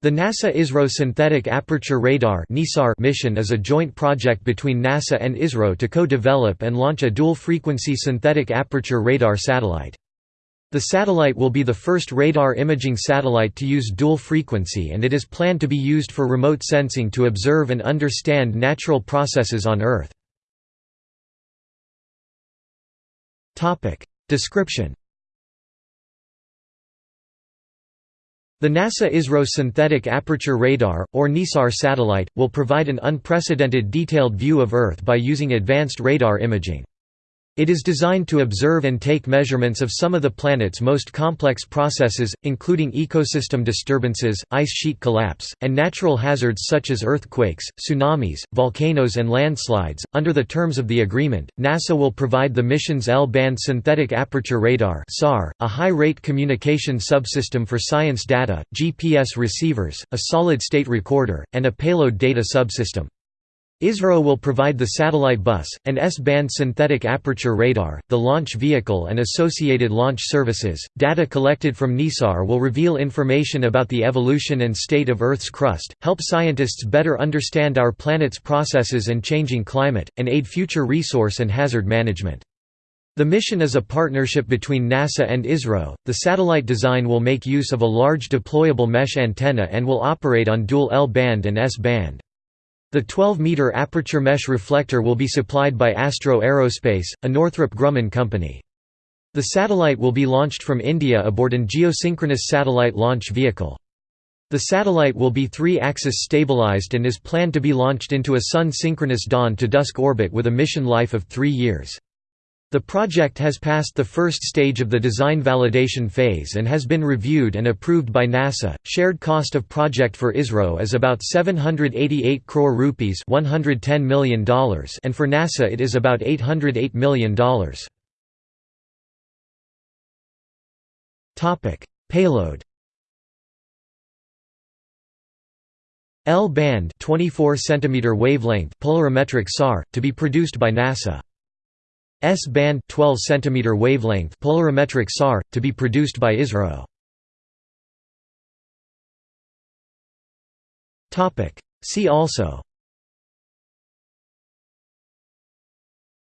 The NASA–ISRO Synthetic Aperture Radar mission is a joint project between NASA and ISRO to co-develop and launch a dual-frequency synthetic aperture radar satellite. The satellite will be the first radar imaging satellite to use dual frequency and it is planned to be used for remote sensing to observe and understand natural processes on Earth. Description The NASA-ISRO Synthetic Aperture Radar, or NISAR satellite, will provide an unprecedented detailed view of Earth by using advanced radar imaging. It is designed to observe and take measurements of some of the planet's most complex processes, including ecosystem disturbances, ice sheet collapse, and natural hazards such as earthquakes, tsunamis, volcanoes, and landslides. Under the terms of the agreement, NASA will provide the mission's L band synthetic aperture radar, a high rate communication subsystem for science data, GPS receivers, a solid state recorder, and a payload data subsystem. ISRO will provide the satellite bus, an S-band synthetic aperture radar, the launch vehicle and associated launch services. Data collected from NISAR will reveal information about the evolution and state of Earth's crust, help scientists better understand our planet's processes and changing climate, and aid future resource and hazard management. The mission is a partnership between NASA and ISRO. The satellite design will make use of a large deployable mesh antenna and will operate on dual L-band and S-band. The 12-meter aperture mesh reflector will be supplied by Astro Aerospace, a Northrop Grumman company. The satellite will be launched from India aboard an geosynchronous satellite launch vehicle. The satellite will be three-axis stabilized and is planned to be launched into a Sun-synchronous dawn-to-dusk orbit with a mission life of three years. The project has passed the first stage of the design validation phase and has been reviewed and approved by NASA. Shared cost of project for ISRO is about 788 crore rupees, $110 million, and for NASA it is about $808 million. Topic: Payload. L-band 24 cm wavelength polarimetric SAR to be produced by NASA. S-band 12 cm wavelength polarimetric SAR to be produced by ISRO. Topic. See also.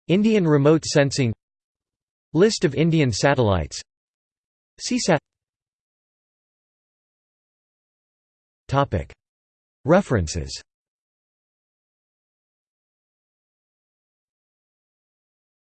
Indian remote sensing. List of Indian satellites. CSAT Topic. References